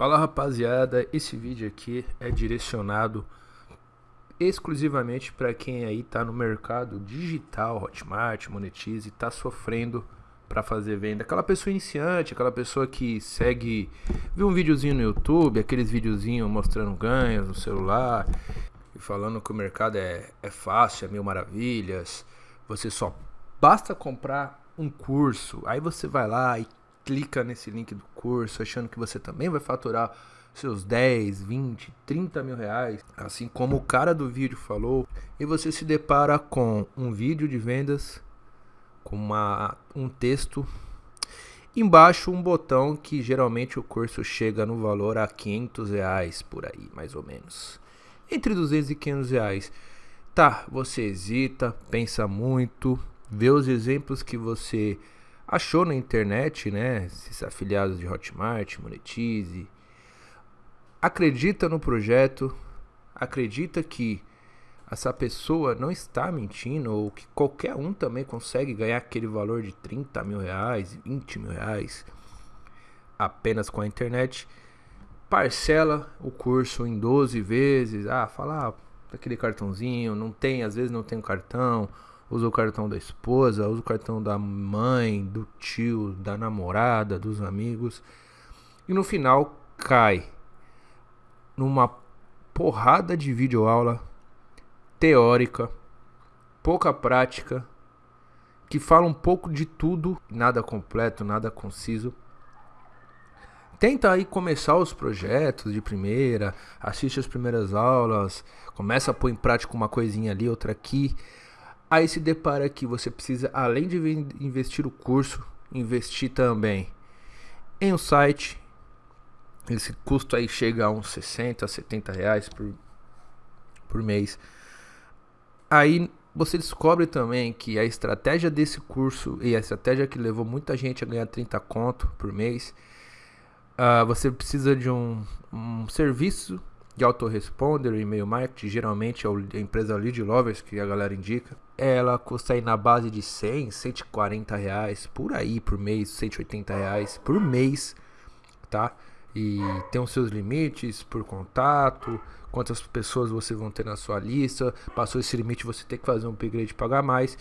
Fala rapaziada, esse vídeo aqui é direcionado exclusivamente para quem aí tá no mercado digital, Hotmart, Monetize, e tá sofrendo para fazer venda. Aquela pessoa iniciante, aquela pessoa que segue, viu um videozinho no YouTube, aqueles videozinhos mostrando ganhos no celular e falando que o mercado é, é fácil, é mil maravilhas, você só basta comprar um curso, aí você vai lá e clica nesse link do curso achando que você também vai faturar seus 10, 20, 30 mil reais, assim como o cara do vídeo falou, e você se depara com um vídeo de vendas, com uma, um texto, embaixo um botão que geralmente o curso chega no valor a 500 reais por aí, mais ou menos, entre 200 e 500 reais. Tá, você hesita, pensa muito, vê os exemplos que você achou na internet, né? Esses afiliados de Hotmart, Monetize. Acredita no projeto, acredita que essa pessoa não está mentindo ou que qualquer um também consegue ganhar aquele valor de 30 mil reais, 20 mil reais apenas com a internet. Parcela o curso em 12 vezes. Ah, fala ah, daquele cartãozinho, não tem, às vezes não tem o cartão usa o cartão da esposa, usa o cartão da mãe, do tio, da namorada, dos amigos. E no final cai numa porrada de videoaula teórica, pouca prática, que fala um pouco de tudo, nada completo, nada conciso. Tenta aí começar os projetos de primeira, assiste as primeiras aulas, começa a pôr em prática uma coisinha ali, outra aqui. Aí se depara que você precisa, além de investir o curso, investir também em um site. Esse custo aí chega a uns 60, 70 reais por, por mês. Aí você descobre também que a estratégia desse curso e a estratégia que levou muita gente a ganhar 30 conto por mês, uh, você precisa de um, um serviço de autoresponder, e-mail marketing, geralmente é a empresa Lead Lovers que a galera indica. Ela custa aí na base de 100, 140 reais por aí por mês, 180 reais por mês, tá? E tem os seus limites por contato, quantas pessoas você vão ter na sua lista. Passou esse limite, você tem que fazer um upgrade pagar mais.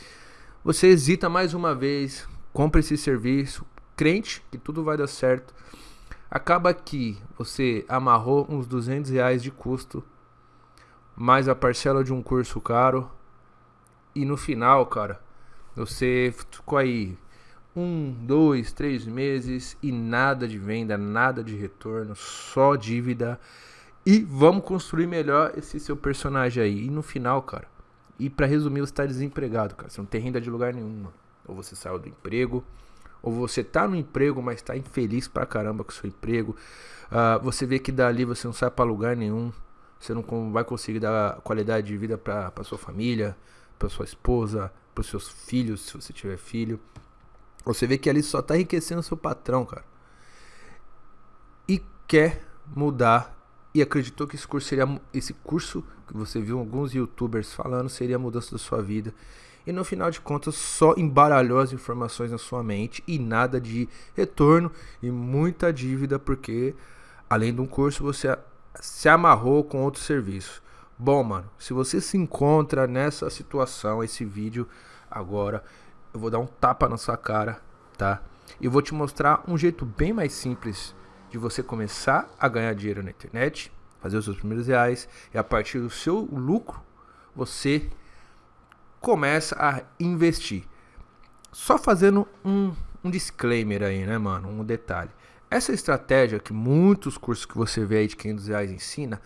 Você hesita mais uma vez, compra esse serviço, crente que tudo vai dar certo. Acaba que você amarrou uns 200 reais de custo, mais a parcela de um curso caro, e no final, cara, você ficou aí um, dois, três meses e nada de venda, nada de retorno, só dívida. E vamos construir melhor esse seu personagem aí. E no final, cara, e para resumir, você tá desempregado, cara. Você não tem renda de lugar nenhum. Ou você saiu do emprego, ou você tá no emprego, mas tá infeliz pra caramba com o seu emprego. Uh, você vê que dali você não sai para lugar nenhum. Você não vai conseguir dar qualidade de vida para sua família, para sua esposa, para seus filhos, se você tiver filho. Você vê que ali só tá enriquecendo seu patrão, cara. E quer mudar acreditou que esse curso seria esse curso que você viu alguns youtubers falando seria a mudança da sua vida e no final de contas só embaralhou as informações na sua mente e nada de retorno e muita dívida porque além de um curso você se amarrou com outro serviço. Bom, mano, se você se encontra nessa situação, esse vídeo agora, eu vou dar um tapa na sua cara, tá? E vou te mostrar um jeito bem mais simples de você começar a ganhar dinheiro na internet, fazer os seus primeiros reais e a partir do seu lucro você começa a investir. Só fazendo um, um disclaimer aí, né, mano? Um detalhe. Essa estratégia que muitos cursos que você vê aí de 500 reais ensina,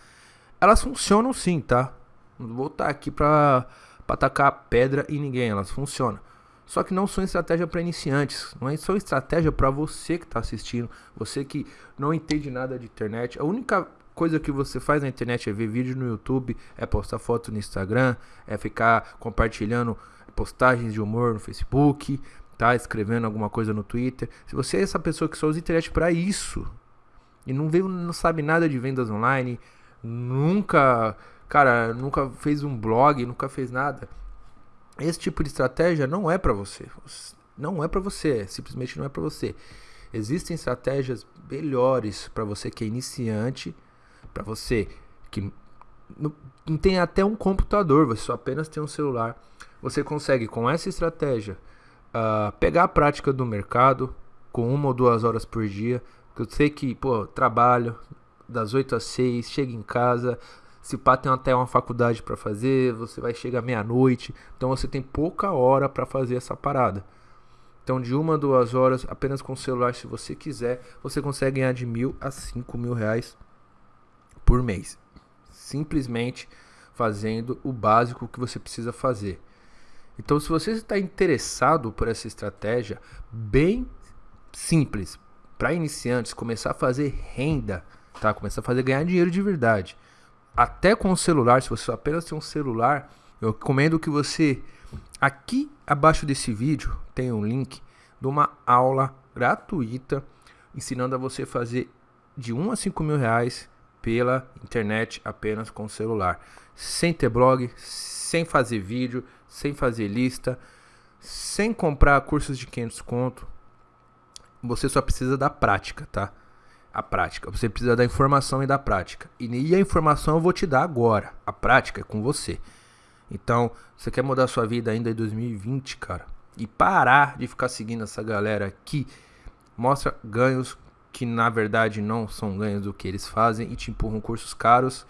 elas funcionam sim, tá? Não vou estar aqui pra, pra pedra em ninguém, elas funcionam. Só que não são estratégia para iniciantes, não é só estratégia para você que está assistindo, você que não entende nada de internet. A única coisa que você faz na internet é ver vídeo no YouTube, é postar foto no Instagram, é ficar compartilhando postagens de humor no Facebook, tá escrevendo alguma coisa no Twitter. Se você é essa pessoa que só usa internet para isso e não vê, não sabe nada de vendas online, nunca, cara, nunca fez um blog, nunca fez nada. Esse tipo de estratégia não é para você. Não é para você, simplesmente não é para você. Existem estratégias melhores para você que é iniciante, para você que não, tem até um computador, você só apenas tem um celular. Você consegue com essa estratégia uh, pegar a prática do mercado com uma ou duas horas por dia. Eu sei que, pô, trabalho das 8 às 6, chega em casa, se pá tem até uma faculdade para fazer, você vai chegar meia-noite, então você tem pouca hora para fazer essa parada. Então, de uma a duas horas, apenas com o celular, se você quiser, você consegue ganhar de mil a cinco mil reais por mês. Simplesmente fazendo o básico que você precisa fazer. Então, se você está interessado por essa estratégia bem simples para iniciantes, começar a fazer renda, tá? Começar a fazer ganhar dinheiro de verdade. Até com o celular, se você apenas tem um celular, eu recomendo que você aqui abaixo desse vídeo tem um link de uma aula gratuita ensinando a você fazer de 1 a 5 mil reais pela internet apenas com o celular, sem ter blog, sem fazer vídeo, sem fazer lista, sem comprar cursos de 500 conto. Você só precisa da prática, tá? A prática. Você precisa da informação e da prática. E a informação eu vou te dar agora. A prática é com você. Então, você quer mudar sua vida ainda em 2020, cara? E parar de ficar seguindo essa galera que mostra ganhos que na verdade não são ganhos do que eles fazem e te empurram cursos caros.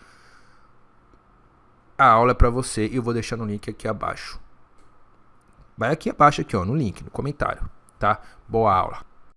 A aula é para você e eu vou deixar no link aqui abaixo. Vai aqui abaixo aqui, ó, no link, no comentário, tá? Boa aula.